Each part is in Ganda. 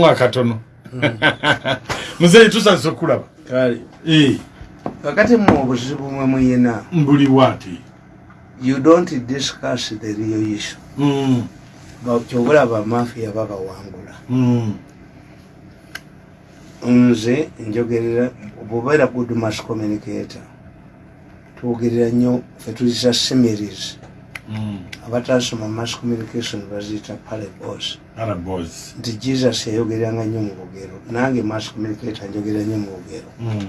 mwakatono. Muzeyi tusanise okulaba. Eh, kakati mu obuzibu mwe muyina mbuli bwati you don't discuss the real issue. Mm, Ba- kyobulaba mafiya babawangula. Mm, nze njogerera bwobeera good mass communicator twogerera nnyo fe tuyisa semeries abatasoma mass communication baziyita parabos arabos nti jesus yayogereranga nnyo mu bugero nange mass communicator njogerera nnyo mu bugero. Mm,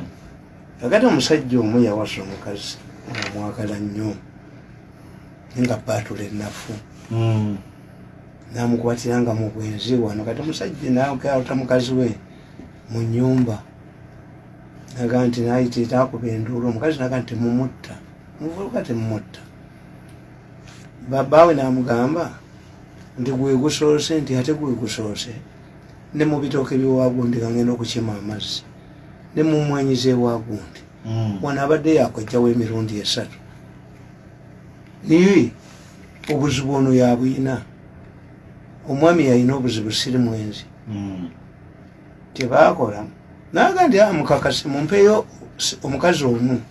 kakati omusajja omu yawasa omukazi omwagala nnyo nga batula ennafu. Mm, namukwatiranga mu bwenzi wano. Kati omusajja nakauta mukazi we mu nyumba naga nti nayitiita akuba enduulu. Omukazi naga nti mumutta. Muvuluka temumutta babaawe namugamba nti gwe gusoose nti ate gwe gusoose. Ne mu bitooke byewagundi gangenda okukima amazzi. Ne mumwanyiza ewagundi mm. wano abadde yakojjawo emirundi esatu. Niye obuzibu ono yabwina omwami yalina obuzibu siri mwenzi. Mm. tebakola naga ndi "Ah, mukakasi mumpeyo s- omukazi omu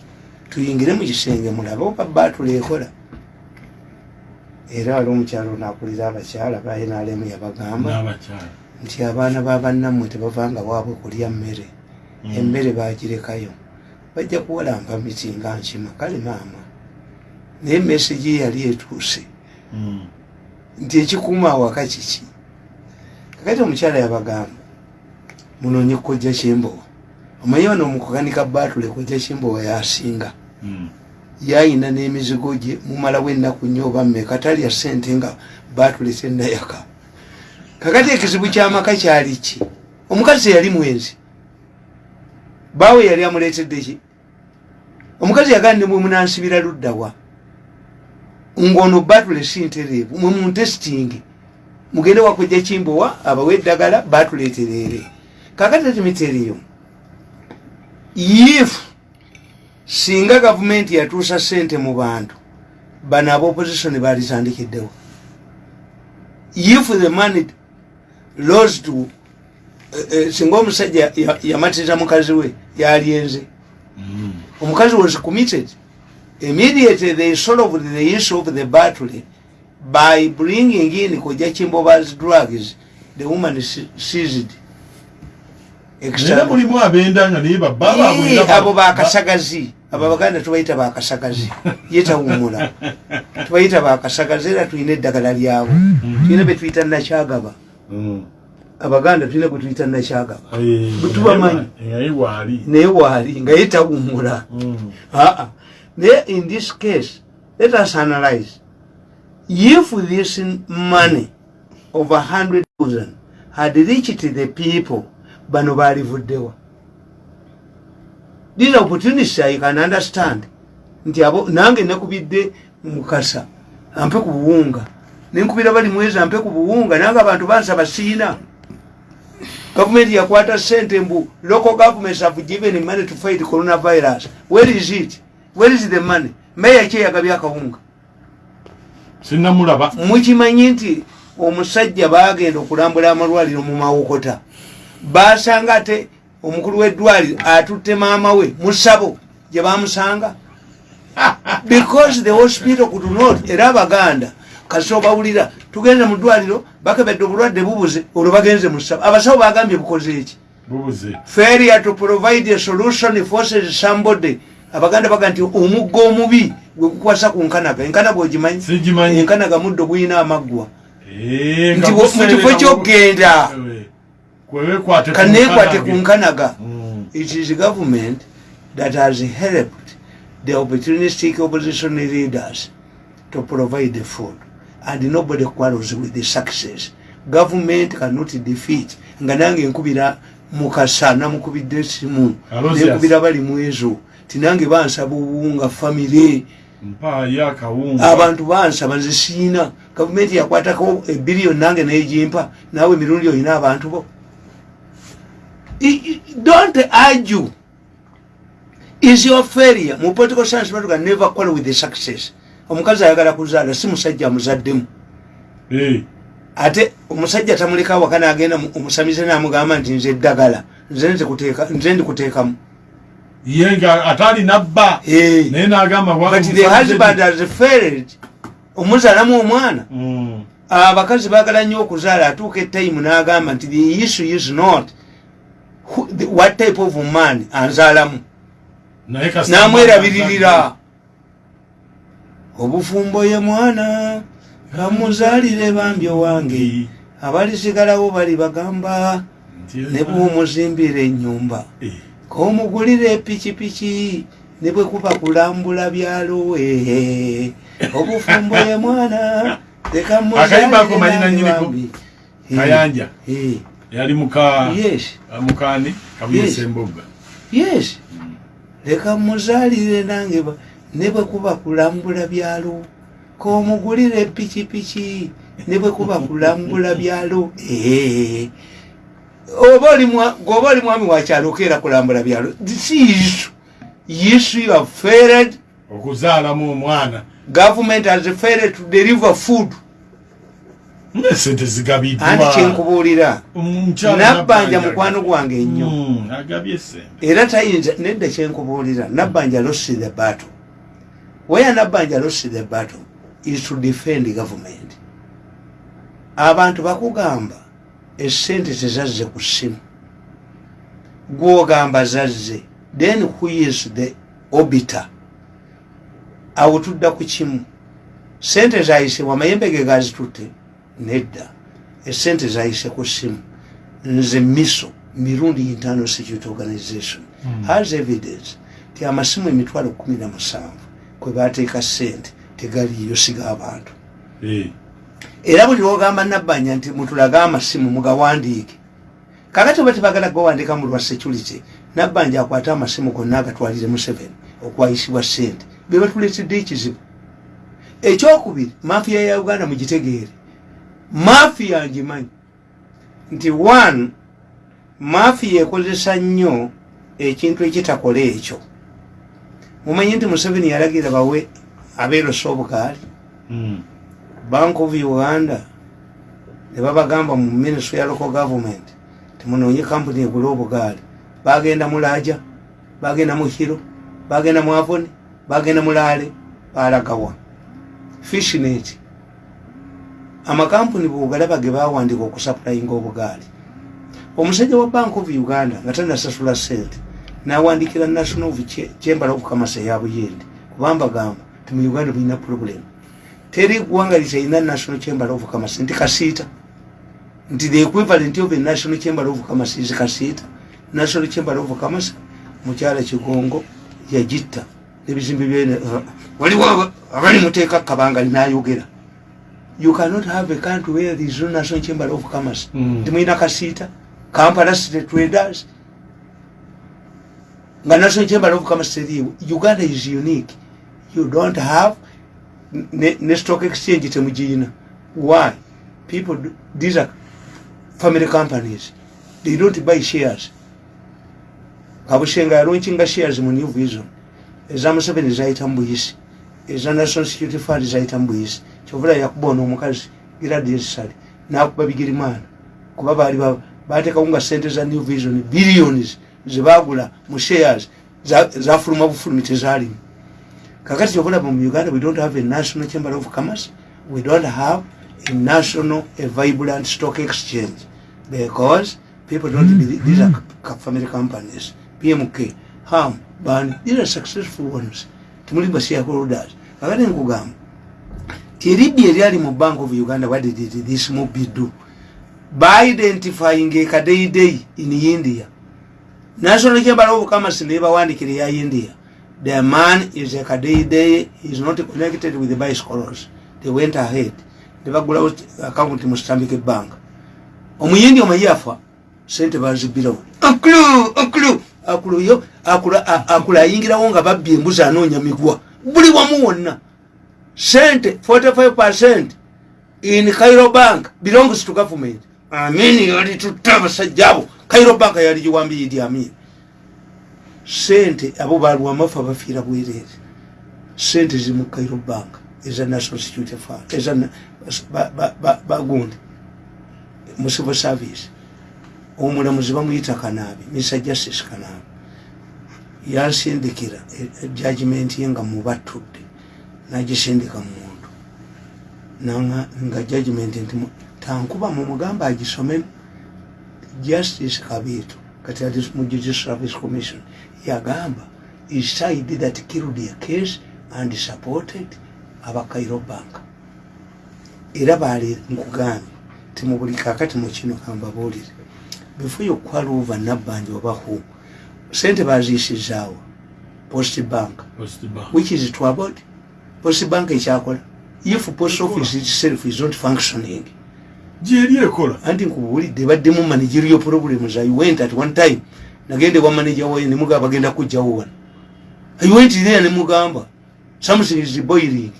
tuyingire mu kisenge mulabe oba batula ekola era wali omukyalo nakulira abakyala banalemu yabagamba. N'abakyala. Nti abaana babannamwe tebavanga waabwe kulya mmere. Mm. emmere bagirekayo. Bajja kuwalamba miti nga nkima kale maama naye mesegi yali etuuse. Mm. nti ekikuuma awaka kiki? Kakati omukyala yabagamba munonye kojja kyembowa. Omanyi wano omukukanika batule kojja kyembowa yasinga. Mm. Yayina n'emizigo gye mumalawo ennaku nnyo oba mmeka talya sente nga batule tenayaka kakati ekizibu kyamaka kyali ki? Omukazi yali mwenzi. Baawe yali amuleetedde ki? Omukazi yagala ne mwemunansibira luddawa ngaono batule si ntereevu mwe muntesitingi mugende wakujja kimbowa abawe eddagala batuleeterere kakati etimiteriyo if singa gavumenti yatuusa sente mu bantu bano aba opposition balitandikiddewo if the money los to eh, eh, singa omusajja ya- yamatiriza mukazi we yalyenze Mm. omukazi was committed immediately they solved the issue of the battle by bringing in koja kimboba's drugs. The woman se- seized. Abo ba- bakasagazi abo abaganda tubayita bakasagazi yetawumula tubayita bakasagazi era tulina eddagala lyabo tulina betuyita nakyagaba Mm. abaganda tulina bwetuyita nakyagaba Eh, Bwe tubamanyi. naye waali naye nga yetawumula Mm. Uh-uh. There, in this case, let us analyze. If this money of a hundred thousand had reached the people, bano balivuddewa. These opportunities I can understand. Nti abo nange nakubidde mukasa ampe ku buwunga. Nenkubira bali mwezi ampe ku buwunga nange abantu bansaba siina gavumenti yakwata sente mbu local governments have given money to fight coronavirus. Where is it? Where is the money? Meya kyeyagabya akawunga sinnamulaba. Mukimanyi nti omusajja bagenda okulambula amalwaliro mu mawokota. Basanga ate omukulu w'eddwaliro atutte maama we musabo gye bamusanga because the hospital could not era abaganda kasi obawulira tugenze mu ddwaliro bakebedde obulwadde bubuze olwo bagenze mu ssabo. Abasawo bagambye bukoze eki failure to provide a solution forces somebody. Abaganda baga nti omugga omubi gwekukwasa ku nkanaga. Enkanaga ogimanyi? Enkanaga muddo gulina amaggwa. Nti mu kifo mu- kaneekwate ku nkanaga it is government that has helped the opportunistic opposition leaders to provide the food. And nobody quarrels with the success. Government cannot defeat. Nga nange nkubira mukasa namukubidde esimu nenkubira bali mu ezo. Tinange bansaba obuwunga famire abantu bansaba nze siina gavumenti yakwatako ebiliyoni nange negimpa naawe emirundi olina abantu bo don't argue. Is your failure? Mu political science batuga never quarrel with the success. Omukazi ayagala kuzaala si musajja amuzaddemu. Eh, ate omusajja tamuleka waka nagenda mu- omusamize namugamba nti nze eddagala nze ndikuteekamu. Ye nga atali nabba. Eh. naye nagamba wa- but the husband has failed. Omuzaalamu omwana. Mm. abakazi bagala nnyo okuzaala atuuka etaimu n'agamba nti the issue is not what type of man anzaalamu? Namwerabiririra obufumbo ye mwana kamuzaalire bambi owange abalisigalawo bali bagamba ne bwomuzimbira ennyumba. Komugulira epikipiki ne bwe kuba kulambula byalo ehe. Obufumbo ye mwana nnyiniko? bambi. Kayanja yali muka yes. mukani kabuyesa embogga yes. Leka muzaalire nange ba- ne bwe kuba kulambula byalo. Komugulira epikipiki ne bwe kuba kulambula byalo. Eh. oba oli mwa- gwoba oli mwami wakyalo okeera kulambula byalo. Si isu isu you have failed. Okuzaalamu omwana. Government has failed to deliver food esente andi zigabiddwa kyenkubuulira? Omukyala nabbanja mukwano gwange ennyo. Mm, esente era tayinza nedda kyenkubuulira nabbanja losi the battle. Where nabbanja losi the battle is to defend government. Abantu bakugamba esente tezazze ku ssimu. Gwogamba zazze then who is the obiter awo tudda ku kimu. Sente zayisibwa amayembe ge gazitutte nedda. Esente zayise ku ssimu. Nze miso mirundi internal security organization. Has evidence ti amasimu emitwalo kumi na musanvu kwe bateeka sente tegaliyo siga abantu Eh. era buli lwogamba nabbanja nti mutulage amasimu mugawandiike. Kakati oba tebagala gawandiika mu lwa security nabbanja akwate amasimu gonna agatwalire museveni okwayisibwa sente be batuletedde ekizibu. Ekyokubiri mafiya ya uganda mugitegeere mafiya ngimanyi nti one mafiya ekozesa nnyo ekintu ekitakola ekyo. Mumanyi nti museveni yalagira bawe abeerosa obugaali? Mm. bank of uganda ne babagamba mu ministry ya local government timunoonye kampuni egula obugaali. Bagenda mulaja bagenda mu hiro bagenda mu avoni bagenda mulaale balagawa fishnet amakampuni bwogalaba ge bawandika okusapulayinga obugaali. Omusajja wa bank of uganda nga tanasasula sente nawandikira national chamber of commerce eya buyindi kubamba gamba ti mu uganda bulina problem. Teri ggwanga litalina national chamber of commerce nti kasiita. Nti the equivalent of a national chamber of commerce is kasiita. National chamber of commerce mukyala kigongo yagitta nebizimbe byene waliwo aba- abali muteeka kabanga linayogera you cannot have a country where there is no national chamber of commerce. Mm. timwina kasiita kampala state traders nga national chamber of commerce teriiwo uganda is unique. You don't have ne, ne stock exchange temugirina why? People do, these are family companies. They don't buy shares. Kabushenga yalonkinga shares mu new vision. Eza museveni zayita mu buyisi eza national security fund zayita mu buyisi kyovula yakuba ono omukazi gradesali nakuba bigirimana kuba bali ba- batekawo nga sente za new vision billions zebagula mu shares za- zafuluma bufulumi tezalimu kakati kyobulaba mu uganda we don't have a national chamber of commerce we don't have a national a vibrant stock exchange because people don't believe these are family companies pmk ham bani these are successful ones. Timuli ba shareholders kakati nkugamba tiribbi eryali mu bank of uganda what did this mobi do. By identifying a kadeidei in india national chamber of commerce nebawandikire ya india. The man is a kadeidei is not connected with the bicycles. They went ahead. Nebagulawo account mu stanbic bank. Omuyindi omwe yafa sente bazibirawo akulu akulu. Akulu yo akula akula ayingirawo nga babbye embuzi anoonya migwa. Buli wamu wonna sente 45 in cairo bank. Belongs to government. Amin yali tutta abasajja abo cairo bank yali giwambi idi amin sente abo balwa amafa bafiira bwereere sente ziri mu cairo bank. Eza national security fund. Eza bagundi. Mu civil service. Omulamuzi bamuyita kanaabi. Mr justice kanaabi. Yansindikira judgment ye nga mubatudde nagisindika mumuntu nga judgment nti tankuba mumugamba agisome justice kabiito kati ati mu judicial service commission yagamba side that killed a case and supported abakairo bank. Era bali nkugambye ti mu buli kakati mu kino kambabuulire before yokwala ova nabbanja obahu sente baziyisizaawo post bank which is troubled post bank ekyakola if post office itself is not functioning. Gyeri ekola. Anti nkubuulidde baddemu managerial problem za went at one time. Nagende wa manager wayo nemugamba bagenda kujjawo wano. Iwent there nemugamba something is boiling.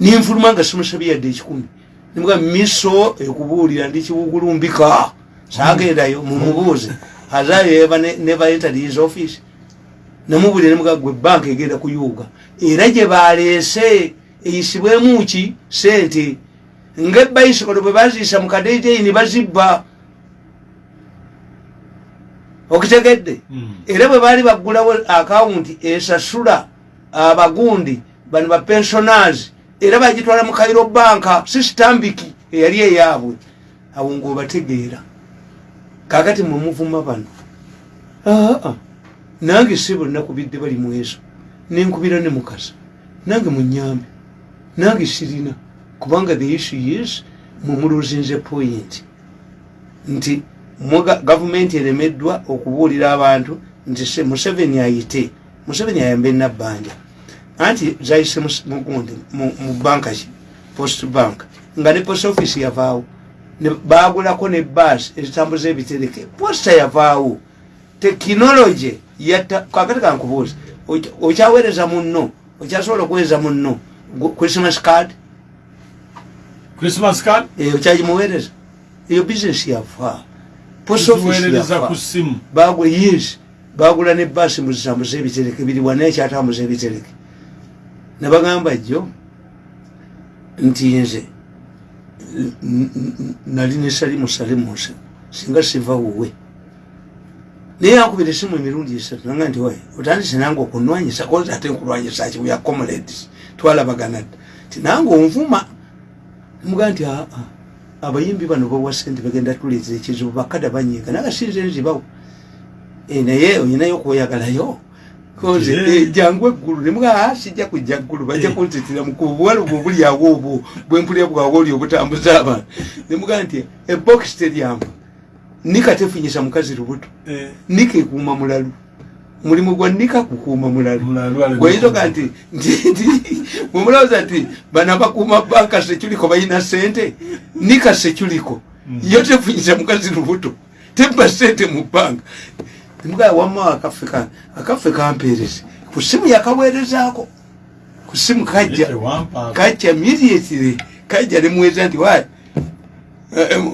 Ninfuluma nga simusabye yadde ekikumi. Nemugamba miso ekubuulira ndi kibugulumbika sagendayo mumubuuze azayo eva neva entered his office. Namubulire nemugamba gwe banka egenda kuyuuga era gye baleese eyisibwemu ki? Sente ngaebayisikolo bwe baziyisa mu kadejeyi ne bazibba. Okitegedde Hmm. era bwe baali baggulawo akawunti esasula abagundi bano bapensionars era bagitwala mu kairo banka sistambiki eyali eyaabwe. Awo ngaobategeera kakati mwemuvuma bano. Aa nange si bonna kubidde bali mweso nenkubira ne mukasa nange munyambe nange sirina. Kubanga the issue is mumuluzinze point. Nti gavumenti eremeddwa okubuulira abantu nti se museveni ayite. Museveni ayambe nabbanja. Anti zayise mugundi mu banka ki? Post bank. Nga ne post office yavaawo. Bagulako ne bas ezitambuza ebitereke. Posta yavaawo. Tekinologi yatta kakati kankubuuza oky- okyaweereza munno okyasobola okuweereza munno. Christmas card? Christmas card? Eyo okyagimuweereza. Eyo bisinesi yafa post office yafa bagula yes. Bagula ne basi muzitambuza ebitereke biri wana ekyatambuza ebitereke nabagamba jjo nti nze nali nesalimu salimu nse singa siva wuwe naye yankubira esimu emirundi esatu nanga nti waye otandise nange okunwanyisa kozi ate nkulwanyisa ki bya comrades twalabagana dda ti nange onvuma mugaa nti aa abayimbi bano bawa sente bagenda tuleetera ekizibu bakada banyiga naga sinze nzibawo. Eh, naye olinayo okweyagalayo eh, jangu eggulu nemugaa sijja kujja ggulu bajja Eh. kuntetera mukubuwala obwo buli awo obwo bwempulira bwawe oli obutambuza abantu. Nemugaa nti ebox teriamu nika tefunyisa mukazi lubuto. Eh, nika ekuuma mulalu. Mulimu gwa nika kukuuma mulalu. Gweyitoka nti nti- nti mwemulowooza nti bano abakuuma banka seculiko balina sente nika seculiko yo tefunyisa mukazi lubuto. Tebba sente mu banka. Temugaa wamma akaffe ka- akaffe kampeereze. Ku simu yakaweerezaako ku simu kajja tewampa kajja immediately kajja nemweza nti wa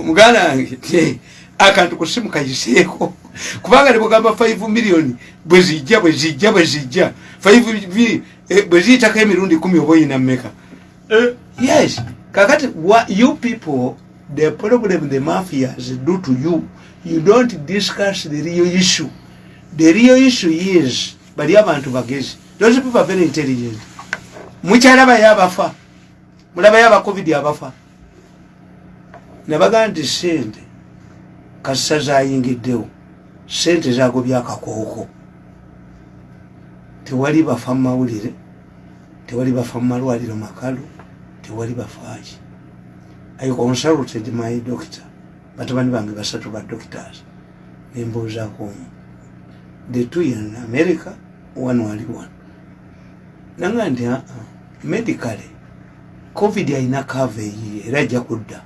muganda wange. ti, akantu ku simu kayiseeko. Kubanga nebugamba 5 million bwezijja bwezijja bwezijja 5 eh, bweziyitako emirundi kumi oba oyina mmeka? Eh, yes. Kakati you people the problem the mafias do to you you don't discuss the real issue. The real issue is bali abantu bagezi. Those people are very intelligent. Mukyalabayo abafa. Mulabayo aba covid abafa. Nebagaa nti sente kasita zayingiddewo sente zagobya akakooko tewali bafa mumawulire tewali bafa mumalwaliro makalu tewali bafaaki i consulted my doctor batabani bange basatu ba doctors nembuuzaako omu. The two in america one wali one. Nanga nti aa medically covid alina kava eyiye era ajja kudda.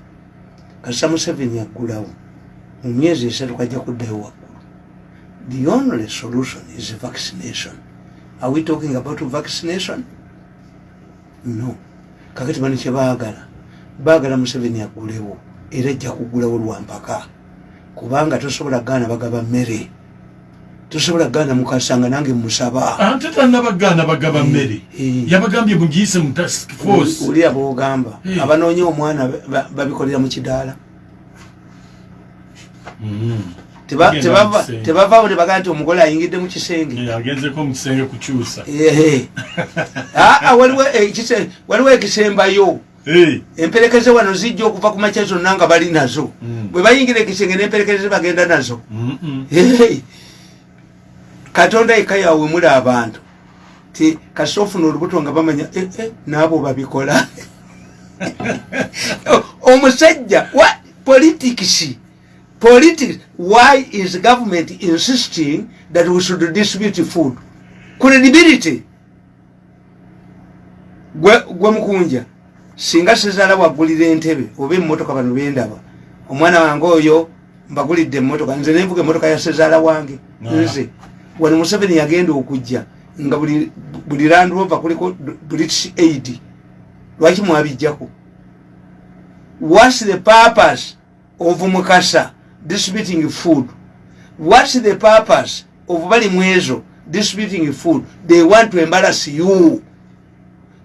Kasita museveni aggulawo mu myezi esatu kajja kuddayo waggulu. The only solution is vaccination. Are we talking about vaccination? No. Kakati bano kyebaagala baagala? Museveni aggulewo era ajja kuggulawo lwampaka kubanga tosobola gaana bagaba mmere. Tosobola gaana mukasanga nange musaba ate tannabagaana bagaba mmere. eh. yabagambye mugiyise mu task force. Oli aboogamba Eh. abanoonya omwana ba- babikolera mu kidaala Mhm. Teba- Bagenda tebava- mu kisenge. Tebavaawo nebagaa nti omugole ayingidde mu kisenge. Agenzeko mu kisenge kukyusa waliwo ekise- waliwo ekisembayo. Emperekeze wano zijja okuva ku makya zonna nga bali nazo. Mm. bwe bayingira ekisenge n'emperekeze bagenda nazo. Katonda eka yawe muli abantu. Ti kasita ofuna olubuto nga bamanya eh, eh, naabo babikola. Omusajja wa politics politics why is government insisting that we should distribute food? Credibility. Gwe gwe mukunja singa sezaala wagulira entebe oba emmotoka bano bendaba omwana wange oyo mbagulidde emmotoka nze nenvuga emmotoka ya sezaala wange nze. Wano museveni yagenda okujja nga buli- buli landrova kuliko british aid lwaki mwabijjako? Whats the purpose of mukasa distributing food. Whats the purpose of bali mwezo distributing food? They want to embarrass you.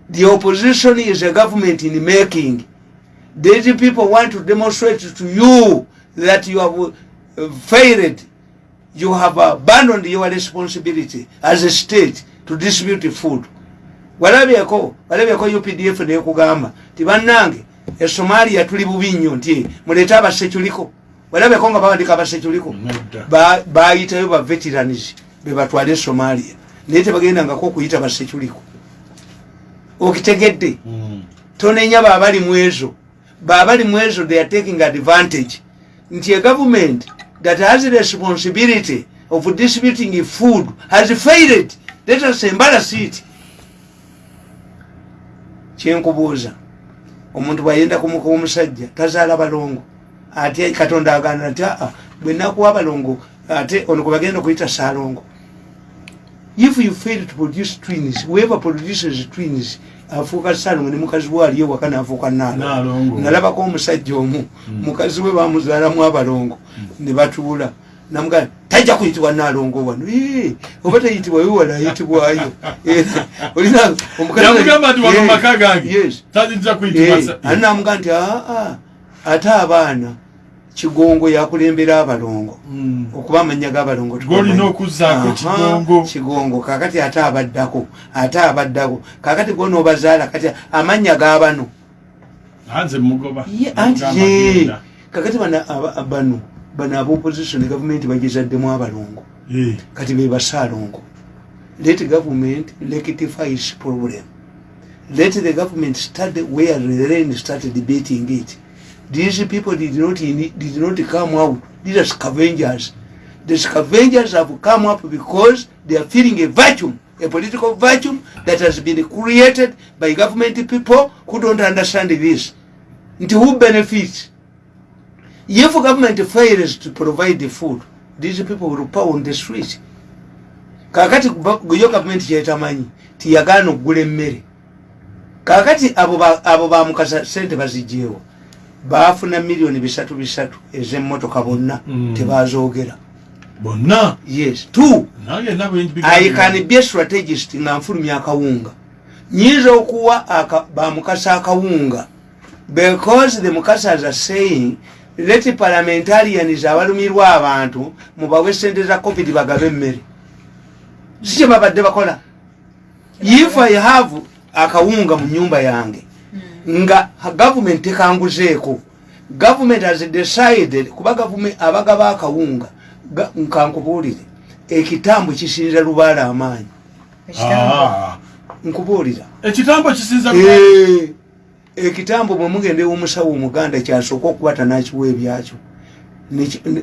The opposition is a government in making. These people want to demonstrate to you that you have uh, failed. You have abandoned your responsibility as a state to distribute food. Walabyeko walabyeko updf nekugamba ti bannange esomalia tuli bubi nnyo nti muleete abaseculiko walabyeko nga bawandika abaseculiko bayitayo ba veterans bebatwale somalia. Naye tebagendangako okuyita baseculiko okitegedde. Mm. tonenya baabali mu ezo. Baabali mu ezo they are taking advantage. Nti a government that has the responsibility of distributing food has failed. Let us embarrass it. Kyenkubuuza. Omuntu bwayenda kumuka omusajja tazaala balongo ate katonda agana nti aa bwenakuwa abalongo ate ono kwebagenda okuyita saalongo. If you fail to produce twins whoever produces twins afuuka saalongo ne mukazi we ali ewaka naafuuka Naalongo. nalabako omusajja omu. Mukazi we bamuzaalamu abalongo ne batuula. Namugaa tajja kuyitibwa naalongo wano. "Eh, oba tayitibwa wiwala ayitibwayo. Era, olina omukazi- yamugamba nti aa ate abaana kigongo yakulembera abalongo. Mm. okuba amanya g'abalongo Golina okuzzaako Kigongo. kigongo kakati ate abaddako ate abaddako kakati gwo noobazaala kati amanya g'abano anti ye kakati bano bano abopposition gavumenti bagezaddemu abalongo. Kati be basaalongo. Let government rectify its problem. Let the government start where the rain started debating it these people did not, did not come out. These are scavengers. The scavengers have come up because they are feeling a vacuum a political vacuum that has been created by government people who don't understand this. Nti who benefits? If government fails to provide the food these people will power on the street kakati yo gavumenti kyetamanyi tiyagaana okugula emmere. Kakati abo ba- abo bamukasa sente bazigyewo baafuna miliyoni bisatu bisatu ez'emmotoka bonna Mm. tebazoogera bonna? Yes two. I can be a strategist nga nfulumya akawunga. Nyinza okuwa bamukasa akawunga. Because the mukasas are saying let parliamentarians abalumirwa abantu mubawe sente za covid bagabe emmere. Si kye babadde bakola. If i have akawunga mu nyumba yange nga gavument tekanguzeeko gavument has decided kuba abagaba akawunga ga- nkankubuulire ekitambo kisinza lubaala amaanyi. Ah, nkubuulira. Ekitambo kisinza Eh, ekitambo bwe mugenda ew'omusawo omuganda kyasooka okuba tanakiwa ebyakyo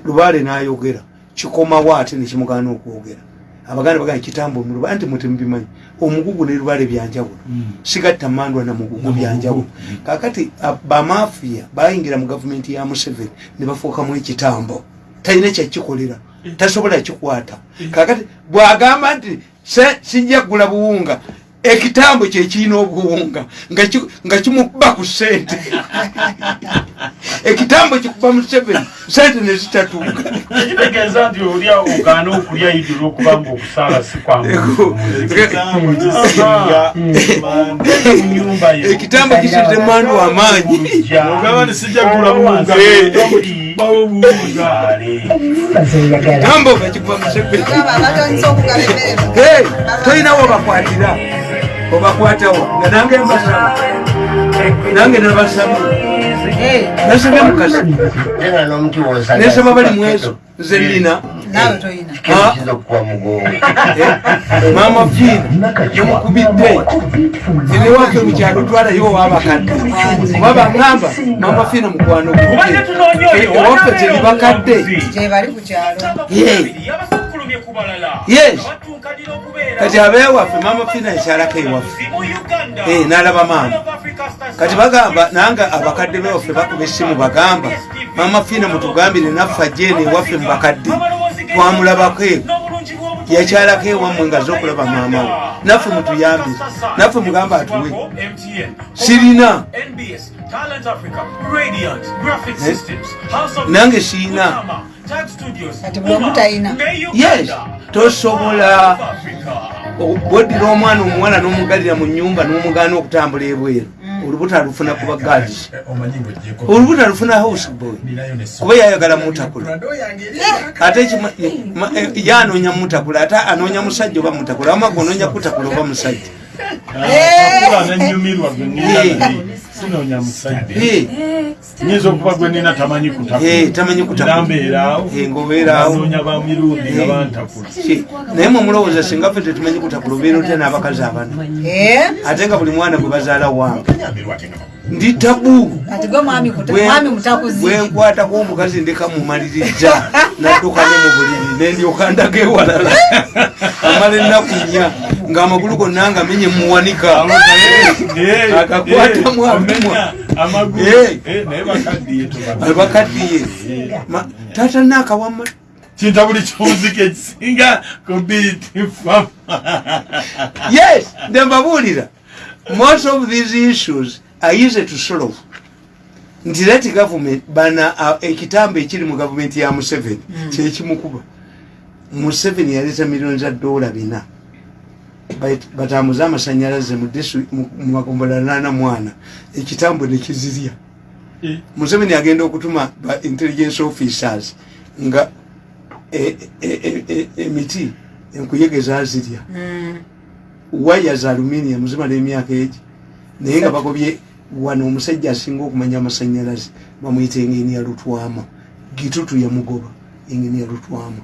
lubaale n'ayogera kikomawo ate nekimugaana okwogera abaganda bagamba kitambo muluba anti mutemubimanyi omugugu ne lubaale byanjawulo. Mm. sigatta mandwa namugugu Namugugu. byanjawulo. Kakati a- bamafiya bayingira mu gavumenti ya museveni ne bafuukamu ekitambo. Talina kyakikolera tasobola kikwata. Kakati bwagamba nti "Se- sijja kugula buwunga. Ekitambo kyekirina obuwunga. Nga ki- nga kimukuba ku sente ekitambo kikuba museveni sente nezitatuuka kitegeeza nti oli ogaana okulya idi olwokubanga okusaala si ekitambo kisinga munyumba yo ekitambo kisize mwandu wamaanyi tambo bakikuba mu- Hey, tolinawo obakwatira obakwatawo nga nange mbasaba nange nabasaba N'omuti wonsanga nesaba bali mweso nze nina Ah. Eh, mama fiina nomukubidde ewaffe mukyalo twalayo owabakadde kuba baŋŋamba mama fiina mukwano wanabeera teri bakadde Yes. Kati abeewaffe mama fiina yakyalako ewaffe. Eh, n'alaba maama. Kati bagamba nange abakadde bewaffe bakuba essimu bagamba mama fiina mutugambire naffe ajjeeno ewaffe mu bakadde twamulabako bw'obutonde. yakyalako ewammwe nga zokulaba maama we naffe mutuyambire naffe mugamba atuwe sirina Eh? Nange siina. Kati omu talina. yes tosobola bwoddira omwana omuwala n'omugalira mu nyumba n'omugaana okutambula ebweru olubuto alufuna kuba gads olubuto alufuna house boy. Kuba yayagala mutakula. Ate eh, ye anoonya mutakula? Ate anoonya musajja oba mutakula? Wama gonoonya kutakula oba musajja akula nanyumirwa gwe nina naye sinoonya musajja Eh, nyinza okuba gwe nina tamanyi eh, tamanyi kutakula kutambeeraawo Eh, ng'obeeraawo. anoonya ba mirundi nga bantakula. Ki- naye mwe mulowooza singa ffe tetumanyi kutakula obeera otya n'abakazi abana Eh, ate nga buli mwana gwe bazaala wange ndi tabu. Bwenkwatako omukazi ndeka mumaliriza nadduka ne mu buliri nendyoka ndaga ewalala amala ennaku nnya ng'amagulu gonna nga menye muwanika. Naye bakaddiye taata nakawama kinta buli kimuzika ekisinga ku biiti fama yes nde mbabuulira. Most of these issues are easy to solve. Nti leti government bana ekitambo ekiri mu gavumenti ya museveni kyekimukuba museveni yaleeta miliyoni za dola bina batambuze amasanyalaze mu magombola nana mwana. Ekitambo nekizirya museveni agenda okutuma ba intelligence officers nga e- e- e- e- emiti enkuyegeza zirya waya za aluminium zimala emyaka egi naye nga bagobye wano omusajja asinga okumanya amasanyalaze bamuyita engeniya lutwama. Gitutu yamugoba engeniya lutwama.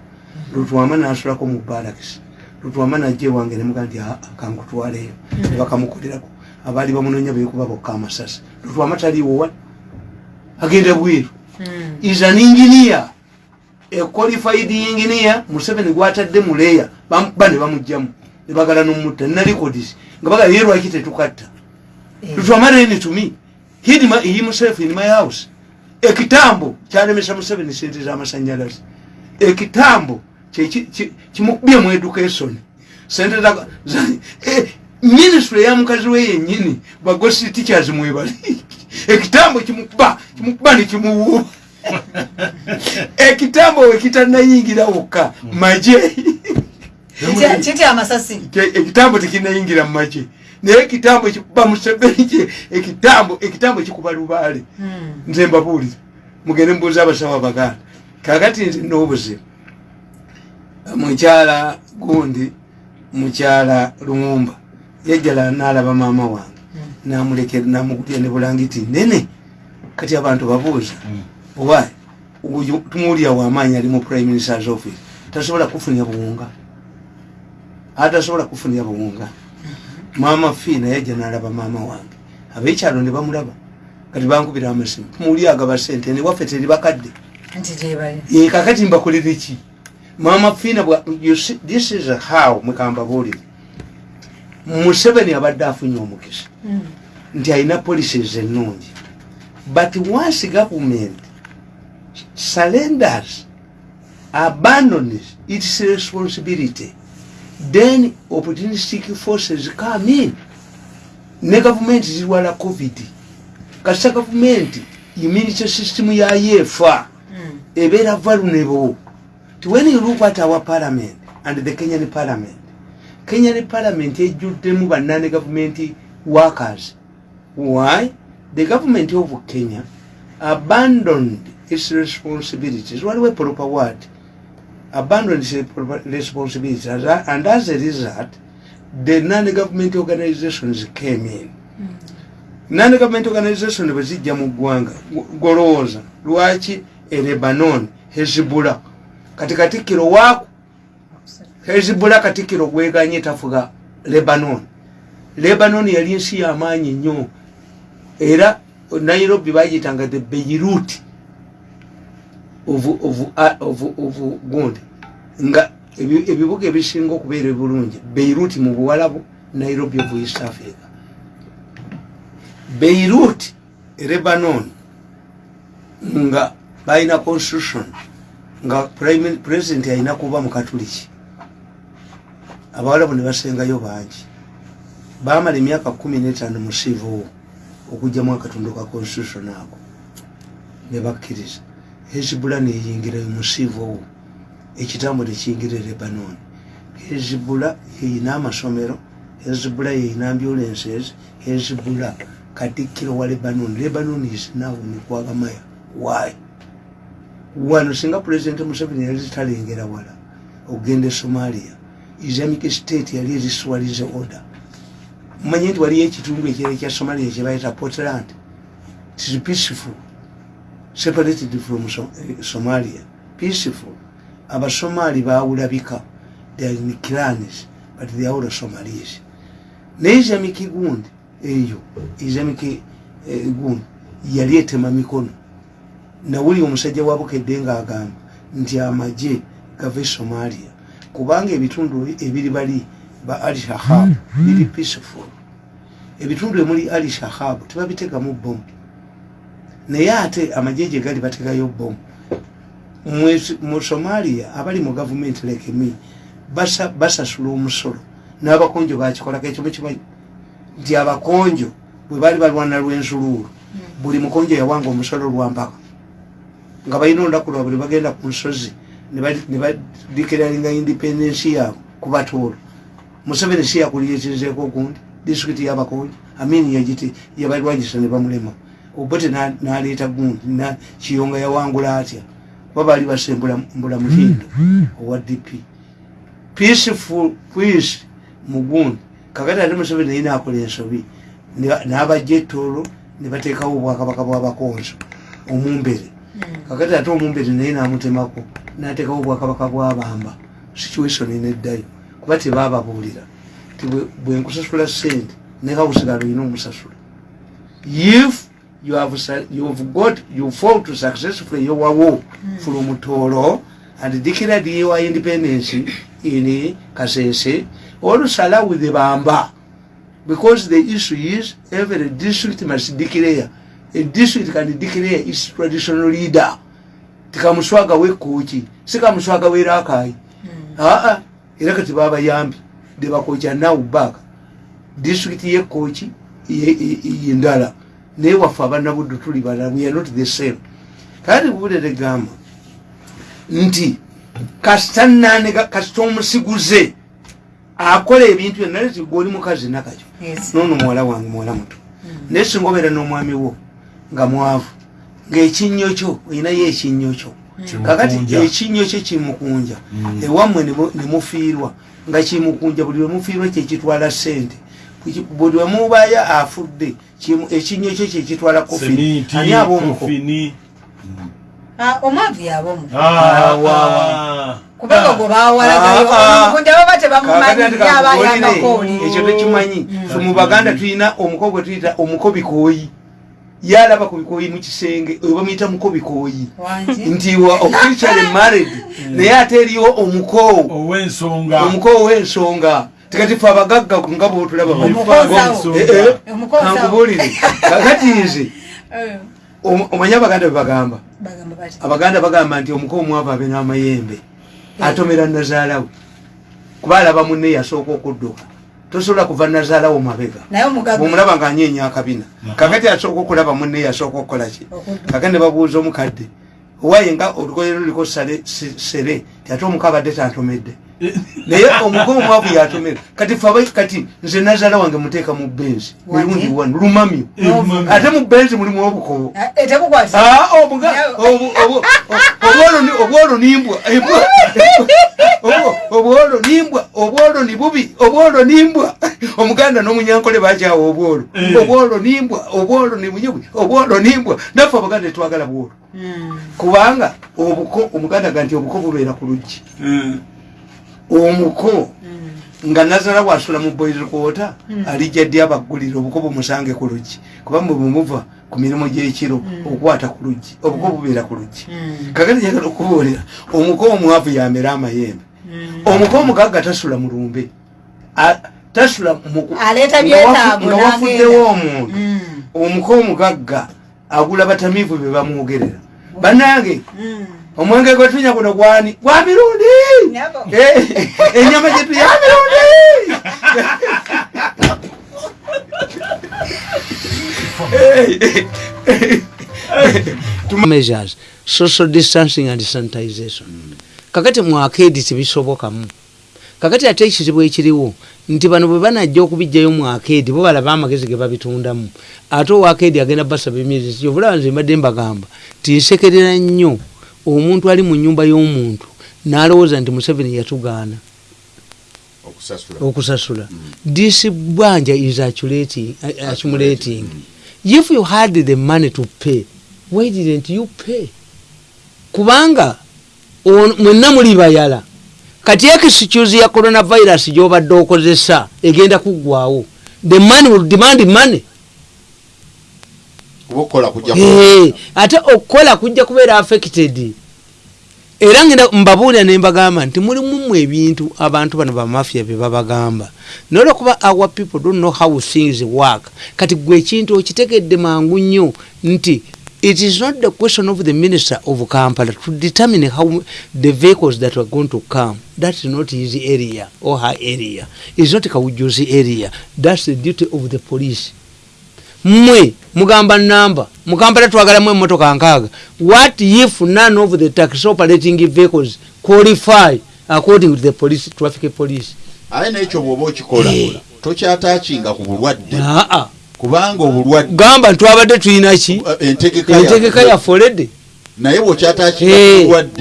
Lutwama nasulako mu barakisi lutwama najja ewange nemuga nti "Ah, kankutwaleyo nebakamukolerako abaali bamunonya bekuba bokka amasasi. Lutwama taliwo wa? Agenda bweru is an engineer a qualified engineer museveni gwatadde muleya ba ne bamugjamu nebagala nomutta nina records. Nga bagala ye lwaki tetukatta? Tutwamareni tumi. Hid my, he himself in my house. Ekitambo kyalemesa museveni sente z'amasanyalaze ekitambo kyeki- ki- kimukubye mu education sente eh, ministry eya mukazi we yennyini bagosi teachers mwebali ekitambo kimukuba kimukuba nekimuwuuba ekitambo wekitanayingira wokka maje. Ekitambo tekinayingira mumaje naye ekitambo ekikuba museveni kye ekitambo ekitambo kikuba lubaale nze mbabuulira mugende mubuuza abasawo abaganda kakati nze n'obuzibu mukyala gundi mukyala lumumba. Yajjala nalaba maama wange namulekera namugulya ne bulangiti nene kati abantu babuuza oba oyo tumuwulira wamaanyi ali mu prime ministers office? Tasobola kufunira buwunga? Atasobola kufunira buwunga. Maama fiina yajja nalaba maama wange. Abekyalo ne bamulaba. Kati bankubira amasimu. Tumuwulira agaba sente newaffe teri bakadde. Nti gyebali Ye, kakati mbakolere ki maama fiina bwa you see, this is how mwekambabuulire museveni abadde afunye omukisa. Nti alina policies ennungi but once government surrenders abandons its responsibility then opportunistic forces come in. Ne gavumenti zirwala covid. Kasita gavumenti immunity system yayo efa Mm. ebeera vulnerable when you look at our parliament and the kenyan parliament. Kenyan parliament ejjuddemu bannane government workers. Why? The government of kenya abandoned its responsibilities. Waliwo proper word? Abandoned its responsibilities and as a result the non-government organizations came in. Non-government organization bwe zijja mu ggwanga golowooza. Lwaki? E lebanon hezibula kati katikkiro waaku hezibula katikkiro gweganye tafuga lebanon. Lebanon yali ensi yamaanyi nnyo. Era nairobi bagiyitanga the beirut of, gundi. Nga ebi- ebibuga ebisinga okubeera ebulungi beirut mu buwalabu nairobi of east africa. Beirut lebanon nga balina constitution nga president alina kuba mukatuliki abawalabu ne basengayo bangi. Bamala emyaka kumi n'etaano musiivuwo okugjamu akatundu ka constitution ako ne bakkiriza. Hezibula neyingira musiivuwo ekitambo tekiyingira e lebanon. Hezibula yeyina amasomero hezibula yeyina ambulances hezibula katikkiro wa lebanon. Lebanon is now nikwagamaya why wano singa president museveni yali talengera wala okugenda e somalia islamic state yali eriswalize order. Manye nti waliyo ekitundu ekirala ekya somalia kyebayita portland. Tis peaceful separated from eh, somalia. Peaceful. Abasomali bawulabika they are in clans but they are all somalis. Naye islamic gundi eyo islamic eh, gundi yali etema mikono nawuli omusajja wabukedde ng'agamba nti amagye gava e somalia kubanga ebitundu ebiri bali ba al shahab biri peaceful. Ebitundu emuli al shahab tebabitegamu bomu naye ate amagye gye gali bategayo bomu mu somalia abali mu gavumenti lekemi basa- basasula omusolo n'abakonjo bakikolako ekyo mukimanyi nti abakonjo bwe baali balwana lw'ensuluulu buli mukonjo yawanga omusolo lwampaka nga balina olunaku lwabwe ne bagenda ku nsozi ne badi- ne badikiralinga independensi yaabwe kubatoolo museveni si yakuliyekirizeeko ogundi disitulikiti yabakonjo amini yagiti yabalwanyisa ne bamulema. Obote na- naleeta gundi kiyonga yawangula atya? Kuba baali basembula mbula muhindo owa dp peaceful peace mugundi kakati ate museveni naye nakola ensobi n'abajja ettoolo ne bateekawo obwakabaka bwabakonzo omumbere kakati ate omumbere naye namutemako nateekawo obwakabaka bwabamba situation neddayo kuba tebababuulira ti bwe- bwe nkusasula sente ne hausigalo olina omusasula. If you have, su- you've got you fought successfully your war from Toro and declared your independence in Kasese olusala with the Bamba. Because the issue is every district must declare a district can declare its traditional leader. Tikamuswaga wekoki sikamuswaga werakai aa era kati babayambi debakoki now back district yekoki yendala naye waffe abanabuddu tuli balala we are not the same. Kati bubulere gamba nti kasita nanega kasita omusiguze akola ebintu byonna leti gweoli mukazi nakakyo. Yes. noono muwala wange muwala muto. Naye singa obeera n'omwami wo nga mwavu. Ng'ekinnyo kyo olinayo ekinnyo kyo. Kakati ekinnyo kye kimukunja. Ewammwe ne mu- ne mufiirwa nga kimukunja buli lwemufirwa kyekitwala sente Buli- wemubaya afudde ekinnyo kye kyekitwala kofi Semiti, ani aba omuko? kofini. Ah, omwavu yaba omu Ah, ah. kubanga gwe bawalagayo omukunja baba tebamumanyi Kakati yaba kakubulire, yamakooli ekyo tekimanyi. Fe mu baganda tulina omuko gwe tuyita omukobikooyi yalaba ku bikooyi mu kisenge oyo bamuyita mukobikooyi wangi nti wa officially married. Naye ate eriyo omuko ow'ensonga. Omuko ow'ensonga tekati fe abagagga nga bwotulaba. Omukozawo. Eh, eh, kakati nze om- omanyi abaganda bwe bagamba? Bagamba bati? Abaganda bagamba nti omuko omwavu abe n'amayembe. Atomera nazaalawe. Kuba alaba munne yasooka okudduka tosobola kuva nazaalawo mabega. Bwomulaba nga anyeenya akabina. Kakati asooka okulaba munne yasooka okukolaki kakati ne babuuza omukadde owaye nga olugoye luliko sere? Ti ate omuka abadde tantomedde naye omuko omwavu yatomera kati fe abai- kati nze nazaala wange muteeka mu benzi mirundi wano lumamyo ate mu benzi mulimu obukobo Eh, obwolo ni- obwolo nimbwa obwolo nimbwa obwolo ni bubi. Obwolo nimbwa omuganda n'omunyankole bakyawa obwolo. Obwolo nimbwa obwolo ni bunyubi obwolo nimbwa naffe abaganda tetwagala bwolo. Kubanga obuko omuganda ga nti obuko bubeera ku luggi omuko nga nazala bwasula mu boys quarter alijja ddi abaggulira obuko bumusange ku luggi? Kuba mwe bumuva ku mirimu gy'ekiro okukwata ku luggi obuko bubeera ku luggi. Kakati njagala okubuulira omuko omwavu yamera amayembe. Omuko omugagga tasula mu lumbe. Tasula nga wafuddewo omuntu. Omuko omugagga agula batamiivu be bamwogerera. Bannange omwenge gwe tunya guno gwani gwa mirundi! Nabo. Eh, enyama gyetu ya mirundi! Measures social distancing and sanitization. Kakati mwakedi tebisobokamu kakati ate ekizibu ekiriwo nti bano bwe banajja okubijjayo mwakedi bo balaba amagezi ge babitundamu. Ate owakedi agenda basaba emyezi kyovulaba nze mbadde mbagamba tinsekerera nnyo omuntu ali mu nyumba y'omuntu n'alowooza nti museveni yatugaana okusasula. okusasula. This bwanja is accumulating, uh, accumulating. if you had the money to pay why didn't you pay? Kubanga mwenna muli bayala. Kati ekisicuse ya coronavirus gyobadde okozesa egenda kuggwawo the money will demand money kuba okukola kujja Eh, ate okukola kujja kubeera affected. Era ngenda mbabuulira ne mbagamba nti mulimumu ebintu abantu bano bamafia bye babagamba. Naye olwokuba our people don't know how things work. Kati gwe ekintu okitegedde mangu nnyo nti it is not the question of the minister of kampala to determine how the vehicles that are going to come. That's not his area or her area. Is not kawujuzi area. That's the duty of the police mmwe mugamba namba mukampala twagalamu emotoka nkaaga. What if none of the taxi operating vehicles qualify according to the police traffic police? Aye nekyo bwoba okikola Eh. tokyatakinga ku bulwadde. Aa. Kubanga obulwadde gamba ntwabadde tulina ki? Eh, entegeka entegeka ya yafolede naye bwokyatakinga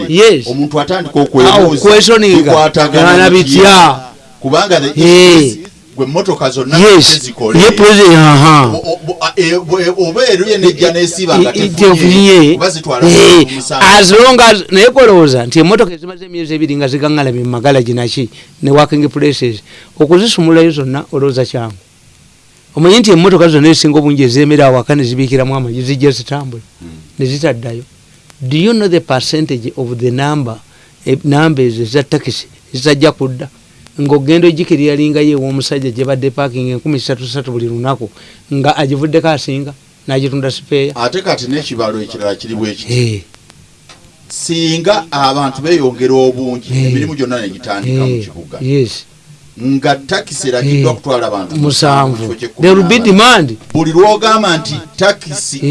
Eh, omuntu atandika okwebuuza bitya. kubanga Eh. Gwe emmotoka zonna yes. tezikole ye president aha. O- o- bo- a- e- bo- e- oba eruye nejja nesiba nga tefunye tefunye oba zitwala omusango. as long as naye kolowooza nti emotoka ezimaze emyezi ebiri nga zigaŋŋalamye mu magalagi naki ne working places. Okuzisumulayo zonna olowooza kyangu omanyi nti emotoka zonna ezisinga obungi ezemera awaka ne zibiikiramu amagi zijja zitambula ne zitaddayo. Do you know the percentage of the number eh, number ezo eza takisi zitajja kudda ngaogenda ogikiriralingayo ew'omusajja gye badde parking enkumi satu satu buli lunaku nga agivuddeko asinga n'agitunda sipeeya. Ate kati n'ekibalo ekirala kiri bwekiti singa abantu beyongera obungi emirimu gyonna negitandika mu kibuga. Nga takisi eragiddwa Eh. kutwala abantu musanvu. there will be demand. Buli lwogamba nti takisi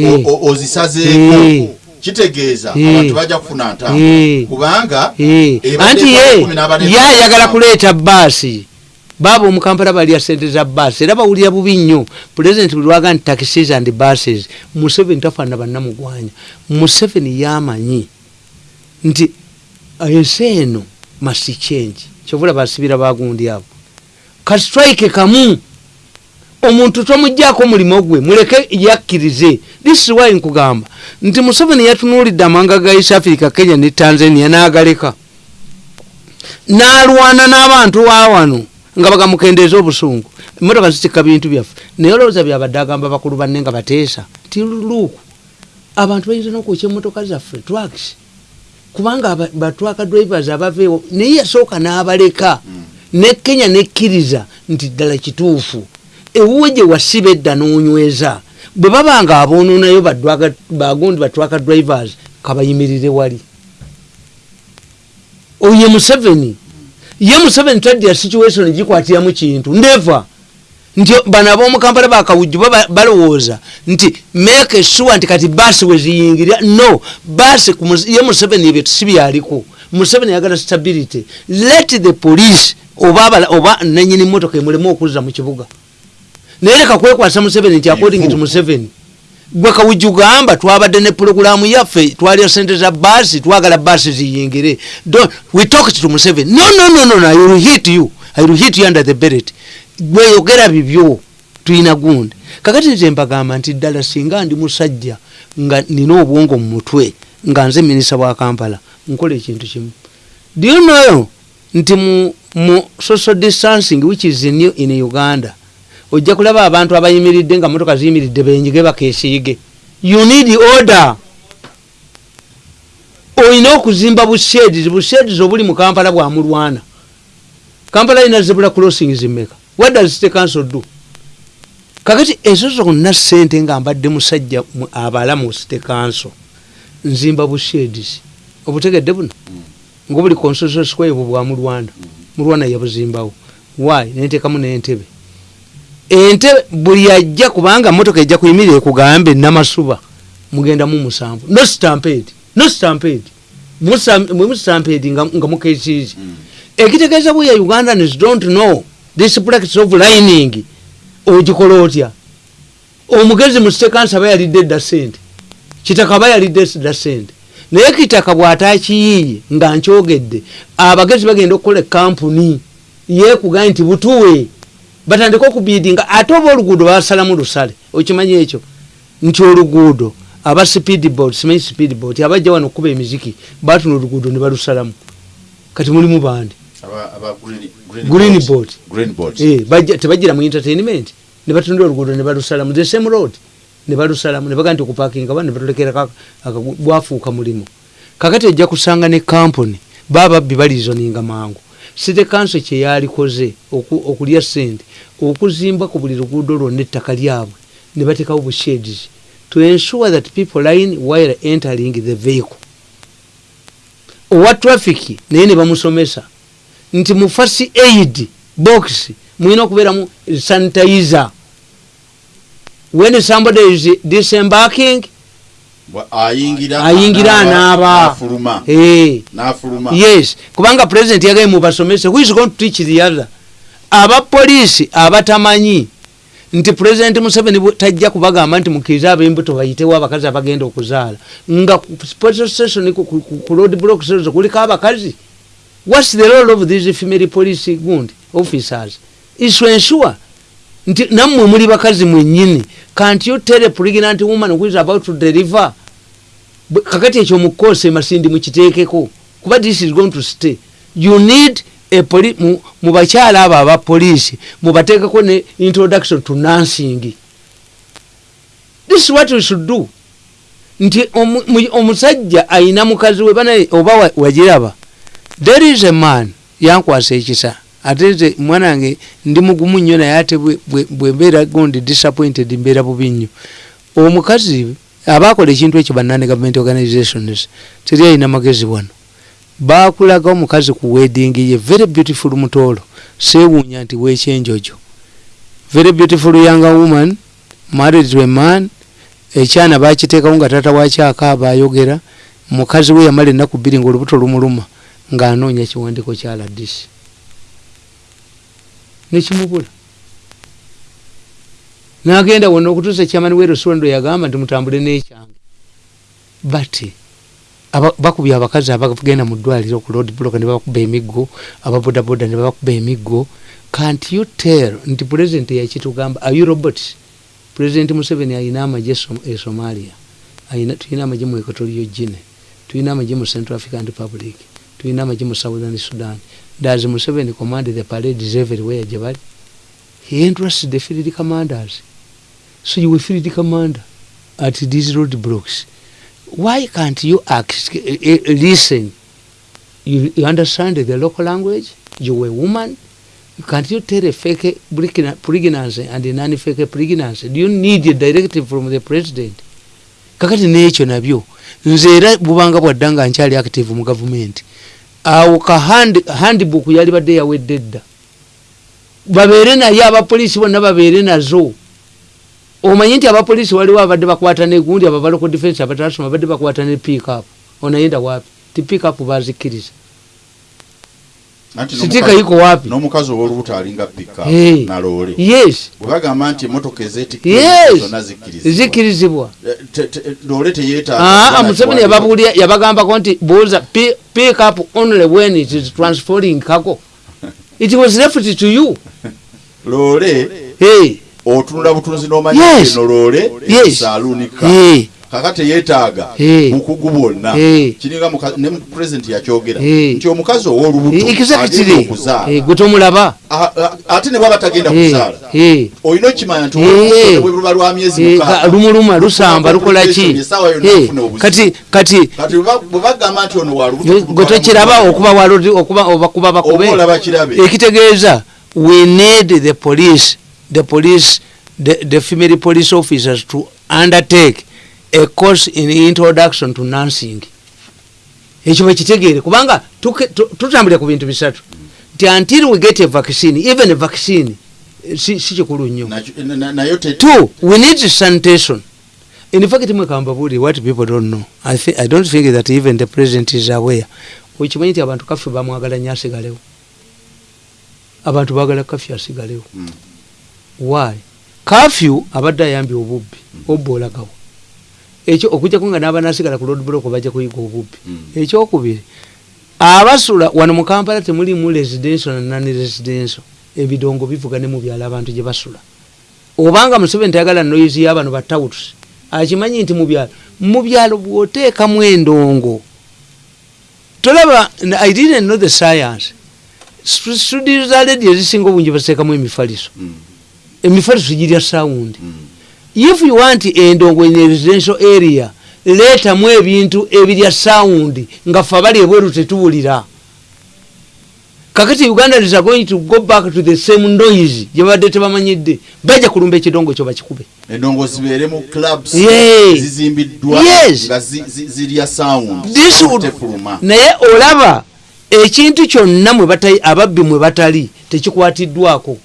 ozisazeeko. Kitegeeza abantu bajja kufuna ntamu kubanga anti ye ye ayagala kuleeta baasi baaba omukampala balya sente za baasi era bawulira bubi nnyo. Pulezidenti bwe lwaga nti taxis and buses museveni tafaanana bannamugwanya. Museveni yamanyi nti ensi eno must change. Kyovula basibira bagundi abo. Kastrike kamu. Omuntu tomugjaako omulimu gwe muleke yakkirize this why nkugamba nti museveni yatunuulidde amawanga ga east africa kenya ne tanzania n'agaleka. N'alwana n'abantu wawano nga bagamukendeeza obusungu. Emotoka zitikka bintu byaffe. Naye olowooza byabadde agamba bakulu banne nga bateesa. Ti luuku abantu bayinza n'okwokya emotoka zaffe? Tracks kubanga batwaka drivers abaveewo naye yasooka n'abaleka. Ne kenya nekkiriza nti ddala kituufu. Ewuwe gye wasiba edda n'onyweza bwe baba nga aboononayo bagundi batwaka drivers kabayimirire wali. Oye museveni. Ye museveni tadya situation gikwatiramu kintu neva nti bano ab'omukampala bakawujju balowooza nti make sure nti kati baasi weziyingirira no baasi ye museveni ebyo sibyaliko museveni yagala stability. Let the police oba nanyini motoka emulemu okuzza mu kibuga naye leka kwekwasa museveni nti according to museveni gwe kawujju gamba twabadde ne pulogulamu yaffe twalya sente za baasi twagala baasi ziyingire. We talked to museveni no no no no no i will hit you. I will hit you under the beret gweyogera bibyo tulina gundi kakati nze mbagamba nti ddala singa ndi musajja nga nina obwongo mu mutwe nga nze minisita bwa kampala nkola ekintu kimu. Do you know nti mu, mu social distancing which is new in uganda ojja kulaba abantu abayimiridde nga motoka ziyimiridde benyige bakesiige you need order. Olina okuzimba busheds busheds obuli mu kampala bwamulwana kampala ina zebula crossings meka what does the council do? Kakati ezo zonna sente nga mbadde musajja mu- abala mu city council. Nzimba busheds obutegedde buno? Ngaobuli constitution square bwe bwamulwana mulwana. Yabuzimbawo. Why? Nentekamu nentebe entebe buli ajja kubanga motoka ejja kuyimirira ekugambe namasuba. Mugenda mu musanvu. No stampede. No stampede. Mwemustampede nga nga mukesiizi ekitegeeza bwe ya ugandans don't know this practice of lining. Ogikola otya? Omugezi mu stekansi aba yalidde edda sente kitaka aba yalidde edda sente naye kitaka bw'ataakiyiiye nga nkyogedde abagezi bagenda okukola ekampuni yekugaye nti butuwe batandika okubiidinga ate oba oluguudo basalamu lusale okimanyi ekyo? Nti oluguudo aba speedboat simanyi speedboat abajja wano okuba emiziki batuna oluguudo ne balusalamu. Kati mulimu bandi? Green boat. Eh, tebajjira mu entertainment. Ne batundira oluguudo ne balusalamu. The same road. Ne balusalamu ne bagaa nti okupakinga ba ne batulekera bwafuuka mulimu. Kakati ojja kusanga ne kampuni baba babbi balizoninga mangu city council kyeyalikoze oku- okulya sente okuzimba ku buli luguudo lwonna ettaka lyabwe ne batekawo busheds to ensure that people line while entering the vehicle. Owa traffic naye ne bamusomesa nti mu fasi aid box mulina okubeeramu sanitizer. When somebody is disembarking ayingira anaaba yes. Kubanga president yagaye mubasomese who is going to teach the other? Abapoliisi abatamanyi. Nti president museveni tajja kubagamba nti mukirize ab'embuto bayitewo abakazi abagenda okuzaala. Nga station ku- road block station kuliko abakazi. Whats the role of these female police gundi officers? Is to ensure nti nammwe muli bakazi mwennyini. Can't you tell a pregnant woman who is about to deliver kakati ekyo mukose masindi mukiteekeko kuba this is going to stay. You need mu, bakyala abo abapoliisi mubateekeko ne introduction to nursing. This is what we should do. Nti omu- mu- omusajja ayina mukazi we bana oba wa- wagiraba there is a man yankwasa ekisa. Ate nze mwana wange ndi mugumu nnyo naye ate bwe mbeera gondi disappointed mbeera bubi nnyo. Omukazi abakola ekintu ekyo banane government organizations teri ayina magezi wano. Bakulaga omukazi ku wedding ye very beautiful mutoolo seewuunya nti wekyenjojo very beautiful young woman married to a man. Ekyana bakiteekawo nga tata wakyakaaba ayogera. Mukazi we yamala ennaku bbiri ngaolubuto lumuluma ng'anoonya kiwandiiko kya ladisi nekimubula nagenda wonna okutuusa ekyamani we restaurant yagamba nti mutambule n'ekyange. But aba- bakubye abakazi abagenda mu ddwaliro ku road block ne babakuba emiggo ababodaboda ne babakuba emiggo. Can't you tell nti president yakitugamba are you robots president museveni ayina Som- e somalia. Ayina tulina amagye mu equatorio gine tulina amagye mu central african republic. Tulina amagye mu southern sudan. Does museveni command the parades everywhere gye bali? He entrusts the field commanders so you will field commander at these road blocks why can't you ask, uh, uh, listen? You, you understand the local language? You a woman? Can't you tell a fake pregna- pregnancy and a non-fake pregnancy? Do you need a directive from the president? Kakati n'ekyo nabyo nze era bubanga bwadda nga nkyali active mu gavumenti awo ka hand- handbook yali badde yawedde edda babeere naye abapoliisi bonna babeere nazo omanyi nti abapoliisi waliwo abadde bakwata negundi abo baloko defense abatasoma badde bakwata ne pikup onayenda wapi? Ti pikup bazikkiriza sitika yiko wapi? n'omukazi ow'olubuto alinga pika Hey. naloole yes. Bwebagamba nti emotoka zonna zikkirizibwa. Loole teyeetaaga na museveni yababulya yabagambako nti buuza pi- pick up only when it is transferring kako it was left to you. Loole hey. Otunula butunzi n'omanyi Yes. eno loole Yes. esaaluunika Hey. kaka teyeetaaga Hey. bukugu bwonna. Kiringa ne pulezidenti yakyogera. Nti omukazi ow'olubuto agenda exactly. okuzaala. Eh, gwe tomulaba. Ate ne bwaba tagenda kuzaala. Olina okimanya nti luba lwa myezi lumuluma lusamba lukola ki? kati kati bwe ba- bwe bagamba nti ono wa lubuto gwe tokiraba okuba obakuba bakube. Ekitegeeza we need the police the police the, the female police officers to undertake a course in introduction to nursing. Ekyo bakitegeere kubanga tuke- tu- tutambulira ku bintu bisatu. Nti until we get a vaccine even a vaccine eh, si kikulu nnyo. Two we need sanitation. In fact mwekambabuli what people don't know. I, thi- i don't think that even the president is aware. Okimanyi nti abantu kaffe bamwagala nyo asigalewo. Abantu bagala kafyu asigalewo. Mm. Why? Kafyu abadde ayambye obubbi obba olagawo ekyo okujjako nga n'abanasigala ku lodblok bajja kuyiga obubbi. Mm. ekyokubiri abasula wano mu kampala temulimu residential nan residential ebidongo bivuga ne mu byalo abantu gye basula. Obanga museveni tayagala noyizi y'abano batawutusi akimanyi nti mu byalo mu byalo bw'oteekamu endongo. Tolaba i didn't know the science. Stu- studio za ledi ezisinga obungi baziteekamu emifaliso. Mm, emifaliso girya sawundi if you want endongo in a residential area leetamu ebintu ebirya sawundi nga fe abali ebweru tetuwulira. Kakati uganda is going to go back to the same noise gyebadde tebamanyidde bajja kulumba ekidongo kyo bakikube. Endongo zibeere mu clubs zizimbiddwa nga zi- zi- zirya sound. This would- tefuluma. naye olaba ekintu kyonna mwe bata- ababbi mwe batali tekikwatiddwako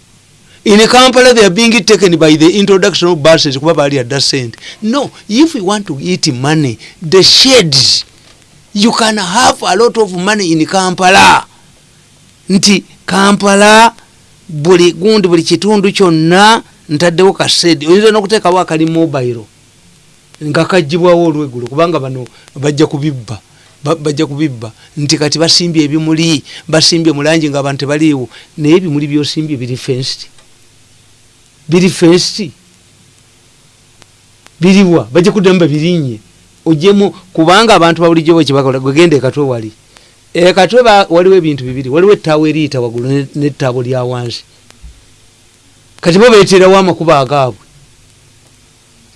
in kampala they are being taken by the introduction of buses kuba bali adda sente no if you want to eat money the shades you can have a lot of money in kampala. Nti kampala buli gundi buli kitundu kyonna ntaddewo kasedi oyinza nokuteekawo akali mobile nga kagibwawo olweggulo kubanga bano bajja kubibba Ba- bajja kubibba. Nti kati basimbye ebimuli basimbye mulangi nga abantu tebaliiwo naye ebimuli byosimbye biri fenst biri fenst biriwa bajja kuddamu babirinye ojemu kubanga abantu babulijjo bwekibakola gwegenda ekatwe wali. Ekatwe waliwo ebintu bibiri. Waliwo ettaawo eriyita waggulu ne- nettaabo lya wansi. Kati bo beeterawo amakuba agaabwe.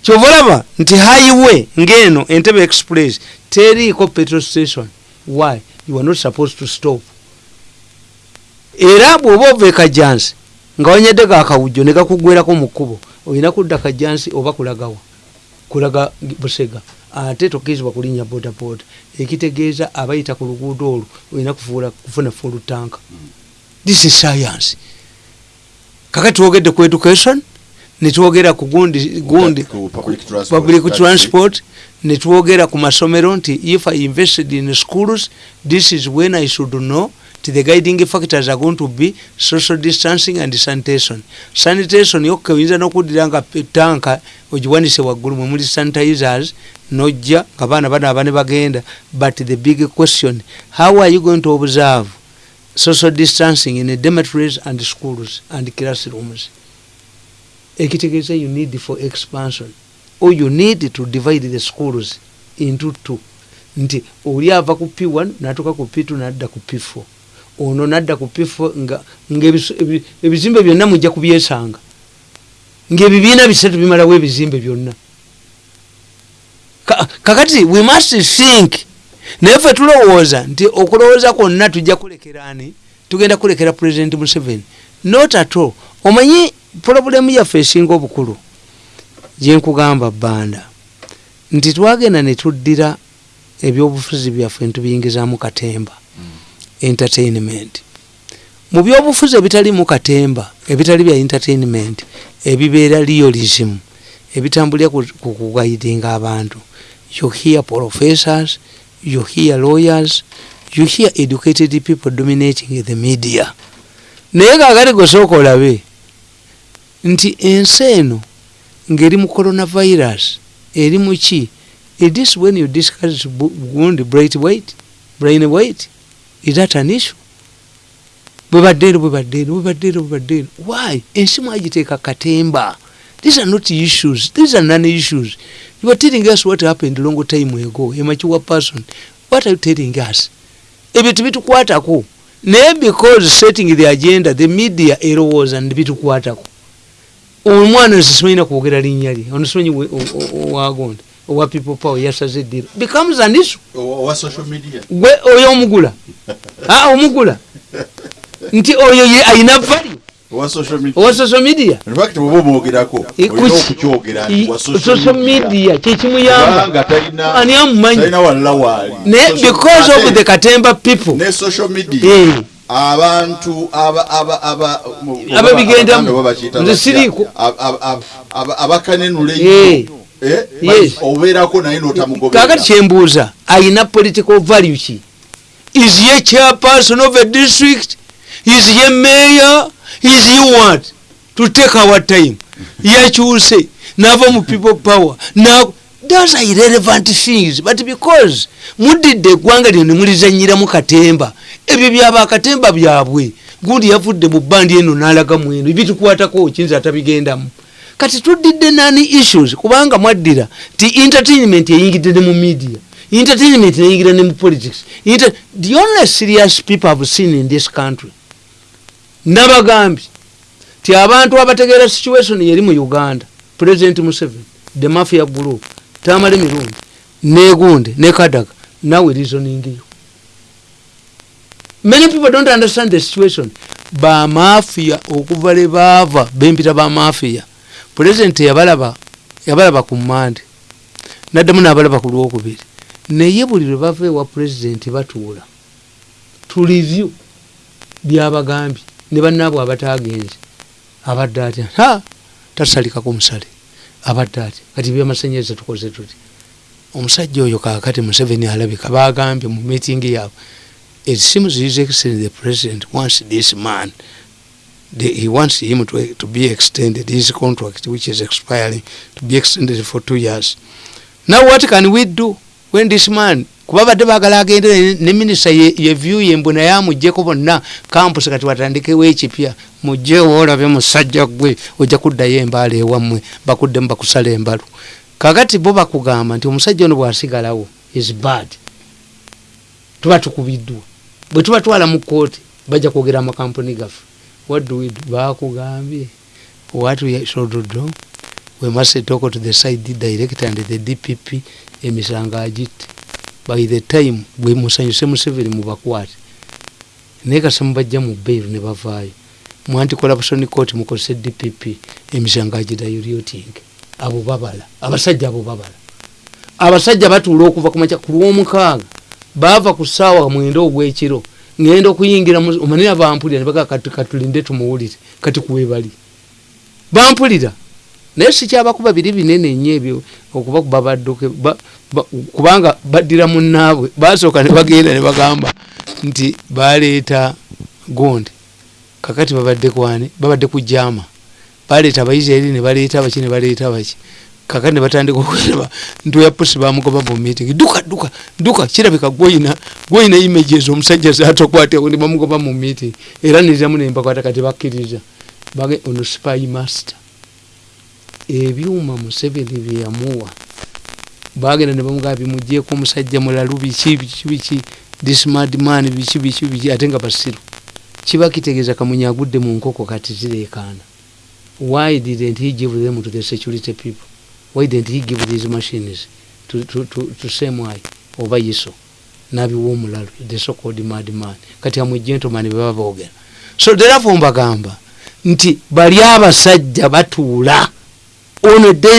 Kyova olaba nti highway ngeno entebe express teriiko petrol station. Why? You are not supposed to stop. Era bw'oba ova ekajansi nga wanyedde gakawujjo ne gakugwerako mu kkubo olina kudda kajansi oba kulagawa kulaga busega ate tokkirizibwa kulinnya bodaboda. Ekitegeeza abayita ku luguudo olwo olina kufuna full tank this is science. Kakati twogedde ku education netwogera ku gundi gundi public transport, public transport netwogera ku masomero nti if i invested in schools this is when i should know the guiding factors are going to be social distancing and sanitation. Sanitation yokka oyinza n'okuddira nga tanka ogiwanise waggulu mwe muli sanitizers nojja nga baana banaaba ne bagenda. But the big question how are you going to observe social distancing in dormitories and schools and classrooms? Ekitegeeza you need for expansion. Or you need to divide the schools into two. Nti oli ava ku p1 natuka ku p2 nadda ku p4 ono nadda ku p4 nga nga ebiso- ebi- ebizimbe byonna mujja kubyesanga. Ngaebibiina bisatu bimalawo ebizimbe byonna. Ka- kakati we must think. Naye fe tulowooza nti okulowooza kwonna tujja kulekerani tugenda kulekera president museveni. Not at all. Omanyi pulobulemu yaffe esinga obukulu? Gyenkugamba bbanda. Nti twagenda ne tuddira ebyobufuzi byaffe netubiyingizaamu katemba entertainment. Mu byobufuzi ebitalimu katemba ebitali bya entertainment ebibeera realism ebitambulira ku ku kugaidinga abantu. You hear professors you hear lawyers you hear educated people dominating the media. Naye kakati gosooka olabe nti ensi eno ng'eri mu coronavirus eri muki it is when you discuss gundi bright weight brain weight is that an issue? Bwebaddeero bwebaddeero bwebaddeero bwebaddeero why? Ensi mwagiteeka katemba. These are not issues. These are non issues. You are telling us what happened long time ago. A mature person. What are you telling us? Ebyo tebitukwatako naye because setting the agenda the media erowooza nebitukwatako omwana sisimanyina kwogera linnya lye ono simanyi owa people power yasaze eddiro becomes an issue. Gwe oyo omugula. Ah, omugula. Nti oyo ye ayina value. Owa social media. Social media. Kyekimuyamba ani amumanyi? naye because of the katemba people. Eh. abantu aba- aba- aba- mu- Ababigendamu. Nze siriiko. Ab- ab- ab- ab- abakanenula Eh. Eh, obeerako naye n'otamugoberera. Kakati kyembuuza ayina political value ki? Is ye chairperson of a district? Is ye mayor? Is ye what? To take our time. Yakyuse nava mu people power. Na those are irrelevant things but because mudidde eggwanga lyo nemulizanyiramu katemba ebyo byabakatemba byabwe. Gundi yavudde mu bandi eno n'alaga mweno ebitukwatako kiyinza atabigendamu kati tudidde nani issues? Kubanga mwaddira ti entertainment eyingidde ne mu media entertainment neyingira ne mu politics. Inter the only serious people have seen in this country nabagambye ti abantu abategeera situation yeri mu uganda president museveni the mafia group tamale mirundi negunde ne kadaga nawe reasoning you many people don't understand the situation. Bamafia okuva le baava bempita bamafia president yabalaba yabalaba ku mande. Naddamu nabalaba ku lwokubiri. Naye buli lwe bava ewa president batuula. To review byabagambye ne bannaabwe abatagenze abadde atya? Ha! Tasalikako musale. Abadde atya? Kati byamasanyalaze tukoze tuti. Omusajja oyo kakati museveni alabika bagambye mu meeting yaabwe it seems his excellency the president wants this man the, he wants him to, to be extended. His contract which is expiring to be extended for two years. Now what can we do when this man kuba badde bagala agende ne minisita yevyu yembu naye amugjeko bonna campus kati watandikewo ekipya mugjewo olabe musajja gwe ojja kuddayo embaala ewammwe bakuddemu bakusala embalu. Kakati bo bakugamba nti omusajja ono bwasigalawo is bad. Tuba tukubiddwa bwe tubatwala mu kooti bajja kwogera amakampuni gaffe what do we do? Bakugambye. What we should do? We must talk to the side director and the dpp emisango agitte by the time bwe musanyuse museveni mubakwate naye kasa mubajja mu bairu ne bavaayo mu anticorruption court mukozese dpp emisango agirayo lyoting abo babala abasajja abo babala. Abasajja batuula okuva kumaca ku lwomukaaga baava ku ssaawa mwenda ogwekiro ngenda okuyingira omanira bampulira nebaga katulinde tumuwulire kati kuwebali bampulira. Naye sikyabakuba biri binene nnyo ebyo okubakuba badduke ba- ba- kubanga baddira munnaabwe basooka ne bagenda ne bagamba nti baleeta gonde kakati babadde kwani babadde ku jama baleeta abaisirairi ne baleeta baki ne baleeta baki kakati ne batandika okweba nti oyapusi bamugoba mu meeting duka duka duka kirabika gwoyina gwoyina images omusajja zatokwateko ne bamugoba mu meeting era niramu nembakwata kati bakkiriza bage ono spy master. Ebyuma museveni byeyamuwa bagenda ne bamugaba bimugyeko omusajja mulalu biki biki biki this madman biki biki biki ate nga basiru kiba kitegeeza kamunye agudde mu nkoko kati zireekaana why didn't he give them to the security people why didn't he give these machines to, to, to, to semwai oba yiso nabiwa omulalu the so called madman kati amwe gentleman bebaba boogera so therefore mbagamba nti bali abasajja batuula. On a day